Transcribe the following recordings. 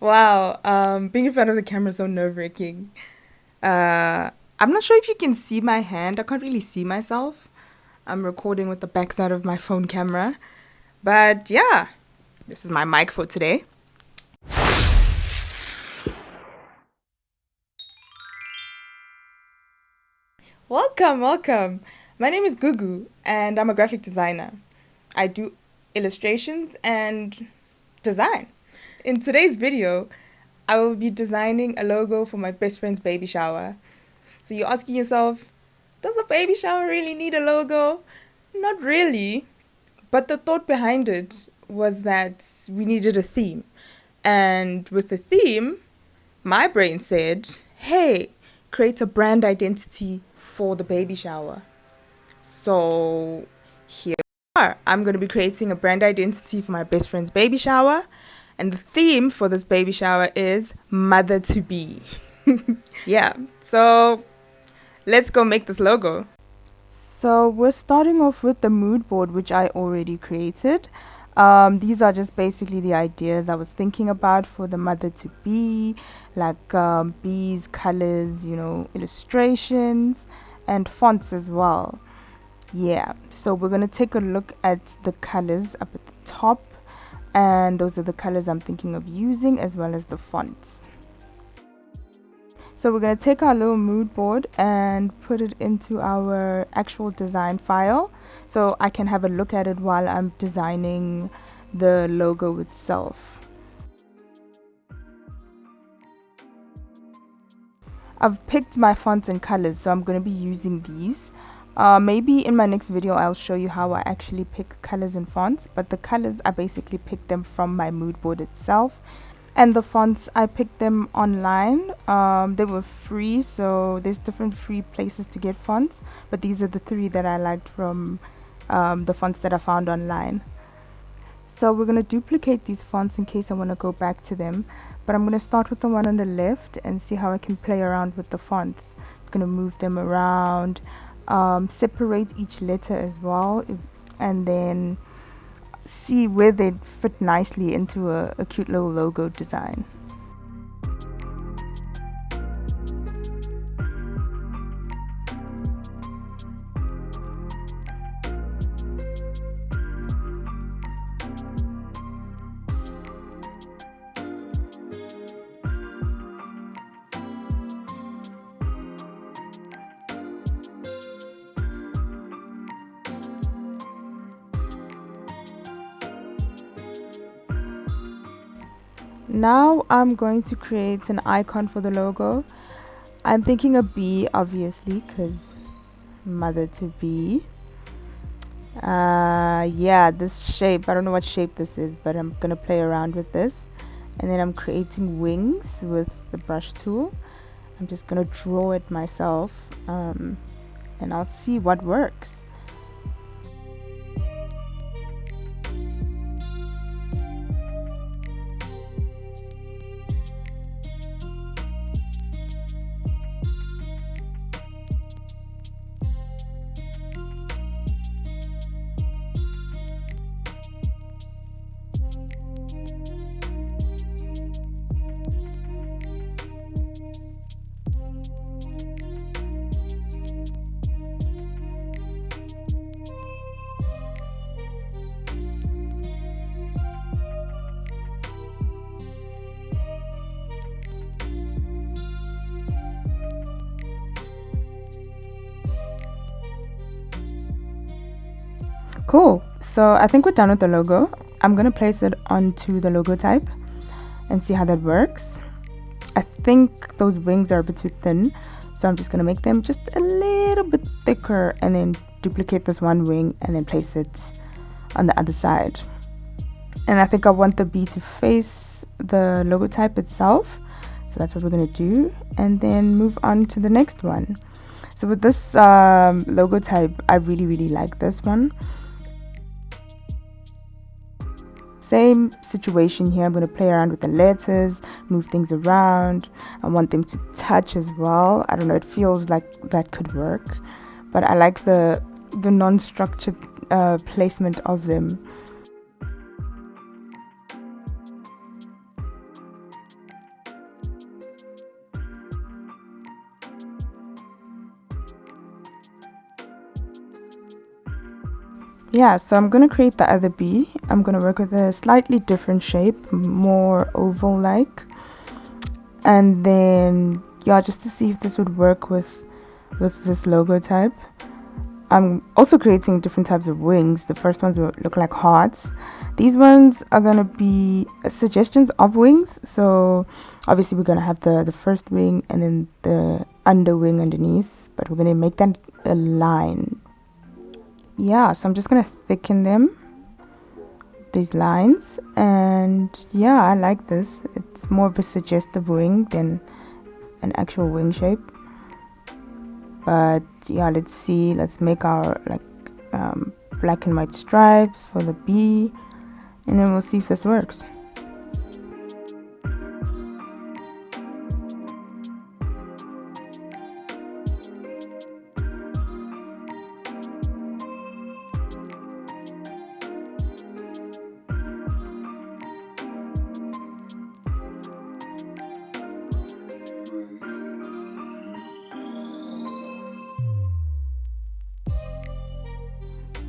Wow, um, being in front of the camera is so nerve wracking. Uh, I'm not sure if you can see my hand. I can't really see myself. I'm recording with the backside of my phone camera. But yeah, this is my mic for today. Welcome, welcome. My name is Gugu and I'm a graphic designer. I do illustrations and design. In today's video, I will be designing a logo for my best friend's baby shower. So you're asking yourself, does a baby shower really need a logo? Not really. But the thought behind it was that we needed a theme. And with the theme, my brain said, hey, create a brand identity for the baby shower. So here we are. I'm going to be creating a brand identity for my best friend's baby shower. And the theme for this baby shower is mother to be. yeah, so let's go make this logo. So we're starting off with the mood board, which I already created. Um, these are just basically the ideas I was thinking about for the mother to be, like um, bees, colors, you know, illustrations, and fonts as well. Yeah, so we're going to take a look at the colors up at the top and those are the colors I'm thinking of using as well as the fonts. So we're going to take our little mood board and put it into our actual design file so I can have a look at it while I'm designing the logo itself. I've picked my fonts and colors so I'm going to be using these uh, maybe in my next video I'll show you how I actually pick colors and fonts but the colors I basically picked them from my mood board itself. And the fonts I picked them online. Um, they were free so there's different free places to get fonts but these are the three that I liked from um, the fonts that I found online. So we're going to duplicate these fonts in case I want to go back to them but I'm going to start with the one on the left and see how I can play around with the fonts. I'm going to move them around um, separate each letter as well and then see where they fit nicely into a, a cute little logo design. Now I'm going to create an icon for the logo. I'm thinking a bee obviously because mother to be. Uh, yeah this shape I don't know what shape this is but I'm gonna play around with this. And then I'm creating wings with the brush tool. I'm just gonna draw it myself um, and I'll see what works Cool. So I think we're done with the logo. I'm going to place it onto the logo type and see how that works. I think those wings are a bit too thin. So I'm just going to make them just a little bit thicker and then duplicate this one wing and then place it on the other side. And I think I want the bee to face the logo type itself. So that's what we're going to do. And then move on to the next one. So with this um, logo type, I really, really like this one. Same situation here. I'm going to play around with the letters, move things around. I want them to touch as well. I don't know, it feels like that could work. But I like the, the non-structured uh, placement of them. Yeah so I'm gonna create the other bee I'm gonna work with a slightly different shape more oval like and then yeah just to see if this would work with with this logo type I'm also creating different types of wings. The first ones will look like hearts. These ones are gonna be suggestions of wings. So obviously we're gonna have the the first wing and then the under wing underneath but we're gonna make that a line yeah so I'm just gonna thicken them these lines and yeah I like this. It's more of a suggestive wing than an actual wing shape. But yeah let's see. Let's make our like um, black and white stripes for the bee and then we'll see if this works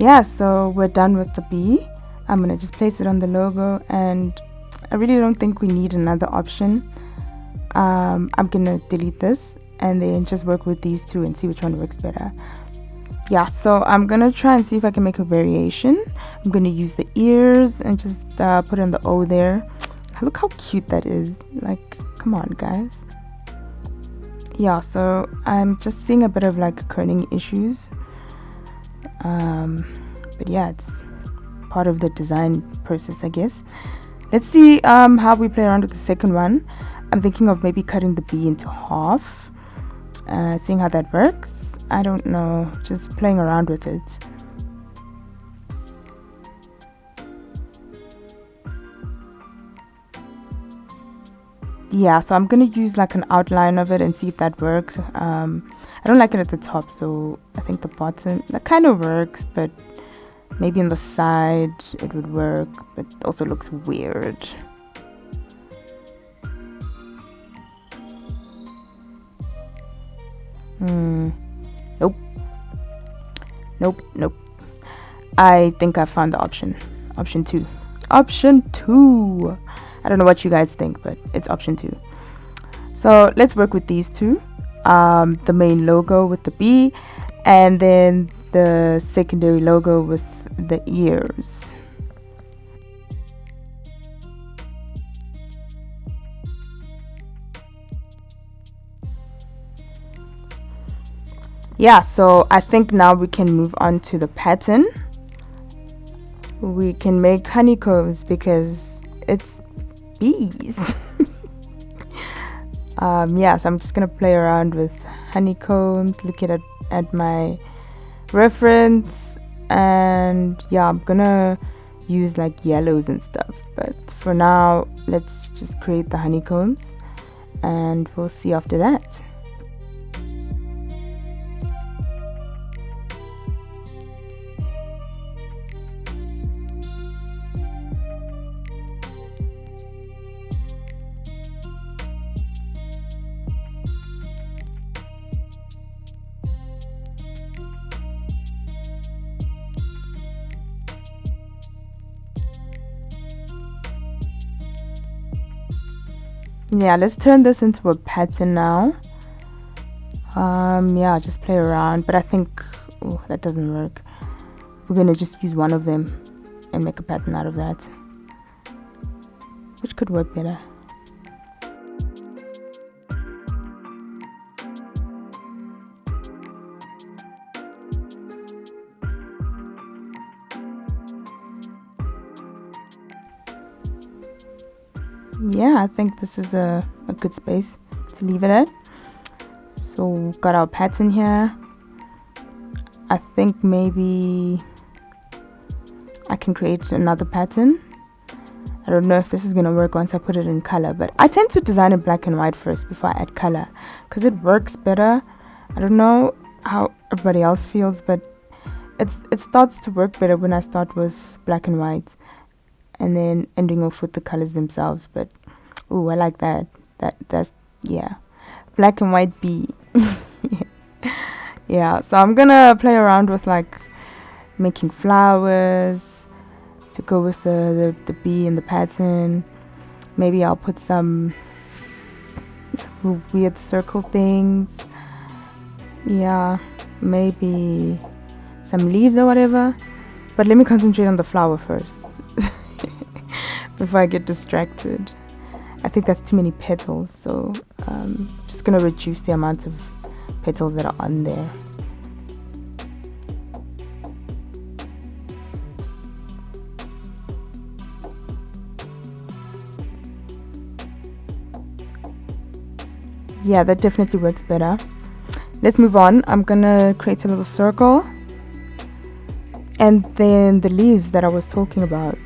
yeah so we're done with the bee I'm gonna just place it on the logo and I really don't think we need another option. Um, I'm gonna delete this and then just work with these two and see which one works better. Yeah so I'm gonna try and see if I can make a variation. I'm gonna use the ears and just uh, put in the O there. Look how cute that is. Like come on guys. Yeah so I'm just seeing a bit of like kerning issues um, but yeah it's part of the design process I guess. Let's see um, how we play around with the second one. I'm thinking of maybe cutting the b into half uh, seeing how that works. I don't know just playing around with it yeah so I'm gonna use like an outline of it and see if that works. Um, I don't like it at the top so I think the bottom that kind of works but maybe on the side it would work but also looks weird. Hmm. Nope. Nope nope. I think I found the option. Option two. Option two I don't know what you guys think but it's option two so let's work with these two um, the main logo with the bee and then the secondary logo with the ears. Yeah, so I think now we can move on to the pattern. We can make honeycombs because it's bees. um, yeah, so I'm just gonna play around with honeycombs, looking at, at my reference, and yeah, I'm gonna use like yellows and stuff. But for now, let's just create the honeycombs and we'll see after that. Yeah let's turn this into a pattern now. Um yeah just play around but i think oh, that doesn't work. We're gonna just use one of them and make a pattern out of that which could work better yeah I think this is a, a good space to leave it at. So got our pattern here. I think maybe I can create another pattern. I don't know if this is gonna work once I put it in color but I tend to design in black and white first before I add color because it works better. I don't know how everybody else feels but it's it starts to work better when I start with black and white and then ending off with the colors themselves but oh i like that that that's yeah black and white bee yeah so i'm gonna play around with like making flowers to go with the, the, the bee and the pattern. Maybe I'll put some, some weird circle things. Yeah, maybe some leaves or whatever. But let me concentrate on the flower first before I get distracted. I think that's too many petals, so um, just gonna reduce the amount of petals that are on there. Yeah, that definitely works better. Let's move on. I'm gonna create a little circle and then the leaves that I was talking about.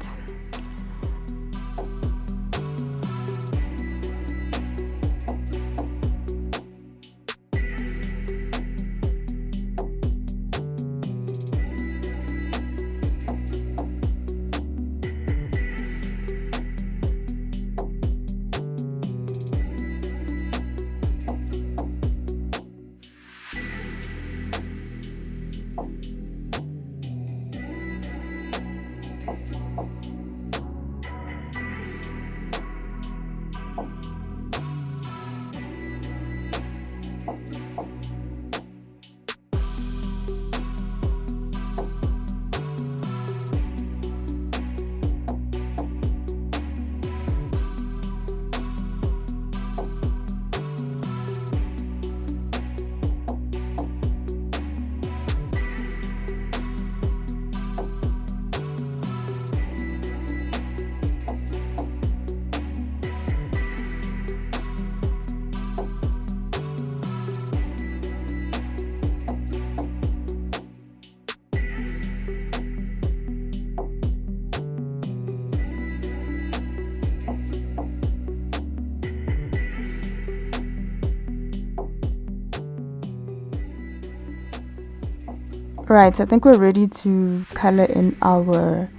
Right, so I think we're ready to color in our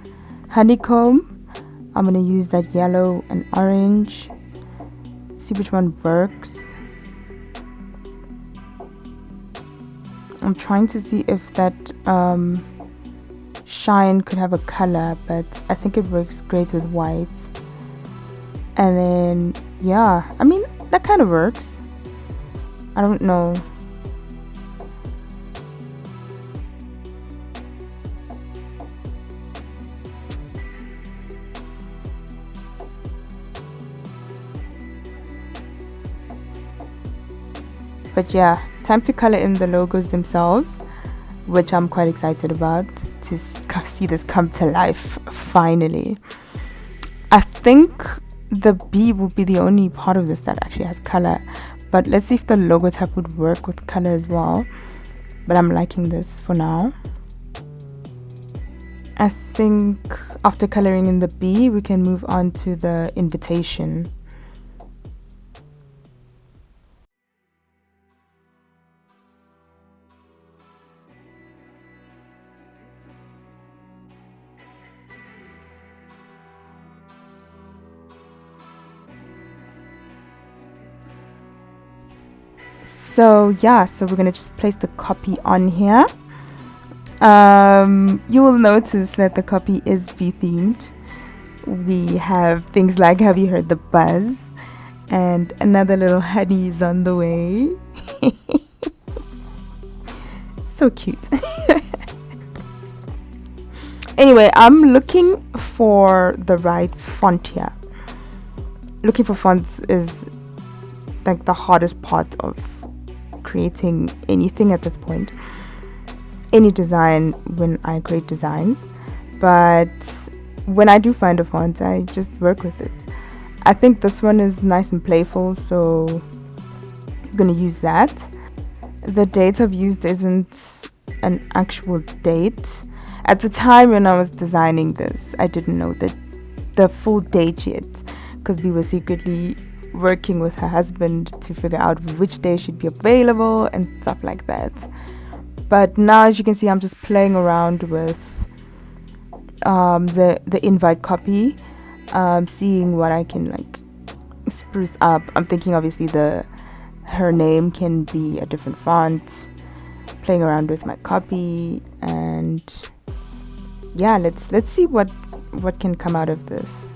honeycomb. I'm going to use that yellow and orange. See which one works. I'm trying to see if that um, shine could have a color, but I think it works great with white. And then, yeah, I mean, that kind of works. I don't know. But yeah time to color in the logos themselves which i'm quite excited about to see this come to life finally. I think the b will be the only part of this that actually has color but let's see if the logo type would work with color as well. But i'm liking this for now. I think after coloring in the b we can move on to the invitation so yeah so we're gonna just place the copy on here. Um, you will notice that the copy is bee themed we have things like have you heard the buzz? And another little honey is on the way. So cute. Anyway i'm looking for the right font here. Looking for fonts is like the hardest part of creating anything at this point. Any design when I create designs. But when I do find a font I just work with it. I think this one is nice and playful so I'm gonna use that. The date I've used isn't an actual date. At the time when I was designing this I didn't know that the full date yet because we were secretly working with her husband to figure out which day she'd be available and stuff like that. But now, as you can see, I'm just playing around with um, the the invite copy, um, seeing what I can like spruce up. I'm thinking obviously the her name can be a different font. Playing around with my copy and yeah, let's let's see what what can come out of this.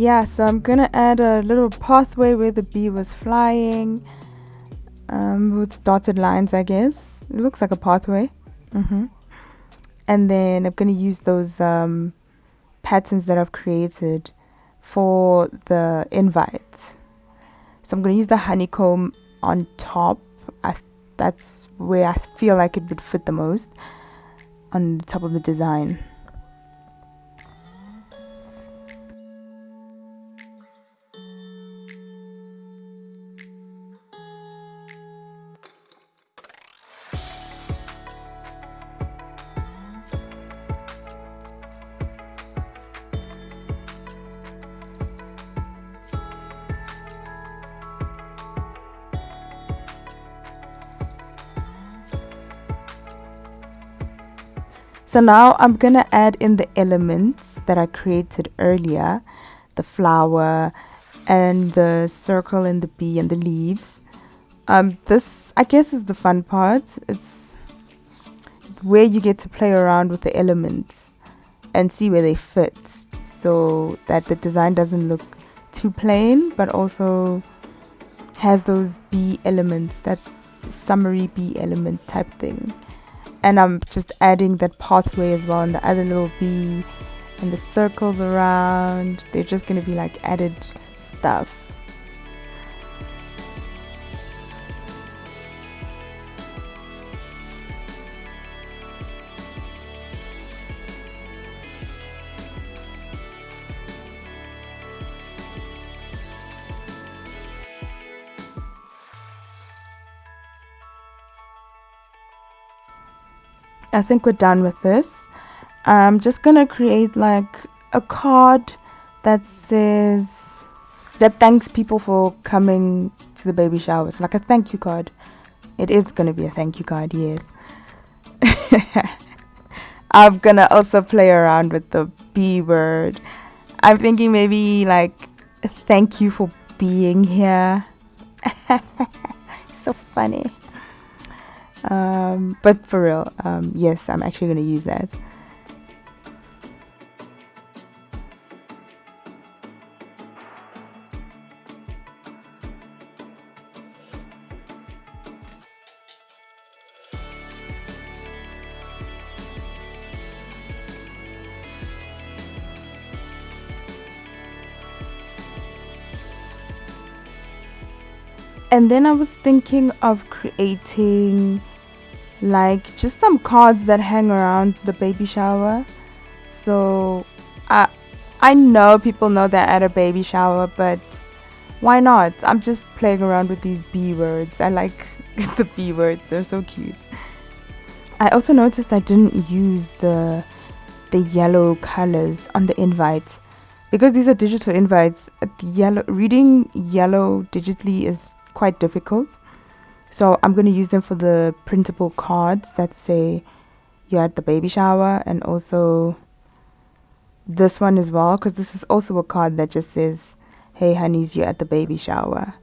Yeah so I'm gonna add a little pathway where the bee was flying um, with dotted lines I guess. It looks like a pathway. Mm -hmm. and then I'm gonna use those um, patterns that I've created for the invite. So I'm gonna use the honeycomb on top. I, that's where I feel like it would fit the most on the top of the design So now I'm gonna add in the elements that I created earlier, the flower and the circle and the bee and the leaves. Um, this I guess is the fun part. It's where you get to play around with the elements and see where they fit so that the design doesn't look too plain but also has those bee elements, that summery bee element type thing and I'm just adding that pathway as well and the other little bee and the circles around. They're just gonna be like added stuff I think we're done with this. I'm just gonna create like a card that says that thanks people for coming to the baby showers, like a thank you card. It is gonna be a thank you card, yes. I'm gonna also play around with the B word. I'm thinking maybe like thank you for being here. so funny. Um, but for real, um, yes, I'm actually going to use that. and then I was thinking of creating like just some cards that hang around the baby shower. So I I know people know they're at a baby shower but why not? I'm just playing around with these B words. I like the B words. They're so cute. I also noticed I didn't use the the yellow colors on the invite. Because these are digital invites uh, the yellow reading yellow digitally is quite difficult so i'm going to use them for the printable cards that say you're at the baby shower and also this one as well because this is also a card that just says hey honeys you're at the baby shower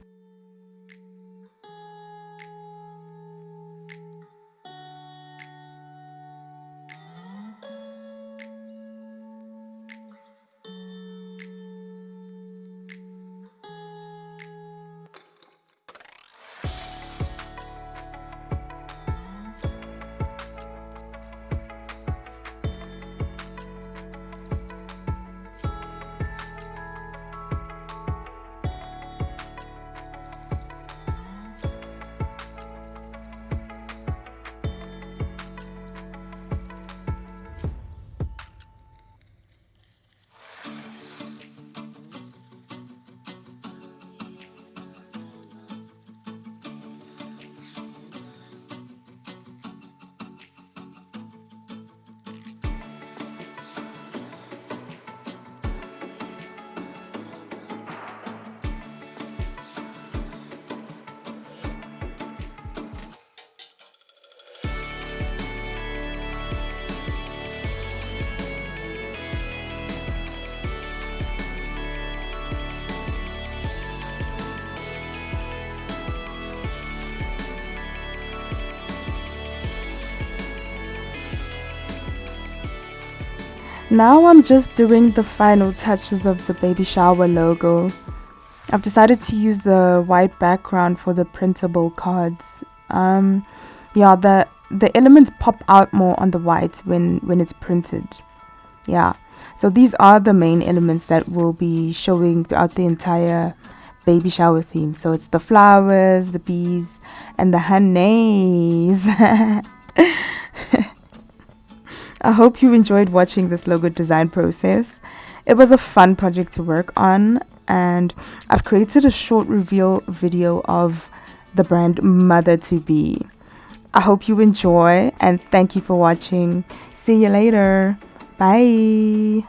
Now I'm just doing the final touches of the baby shower logo. I've decided to use the white background for the printable cards. Um, yeah, the the elements pop out more on the white when when it's printed. Yeah, so these are the main elements that will be showing throughout the entire baby shower theme. So it's the flowers, the bees, and the honeys. I hope you enjoyed watching this logo design process. It was a fun project to work on and I've created a short reveal video of the brand Mother to Be. I hope you enjoy and thank you for watching. See you later. Bye.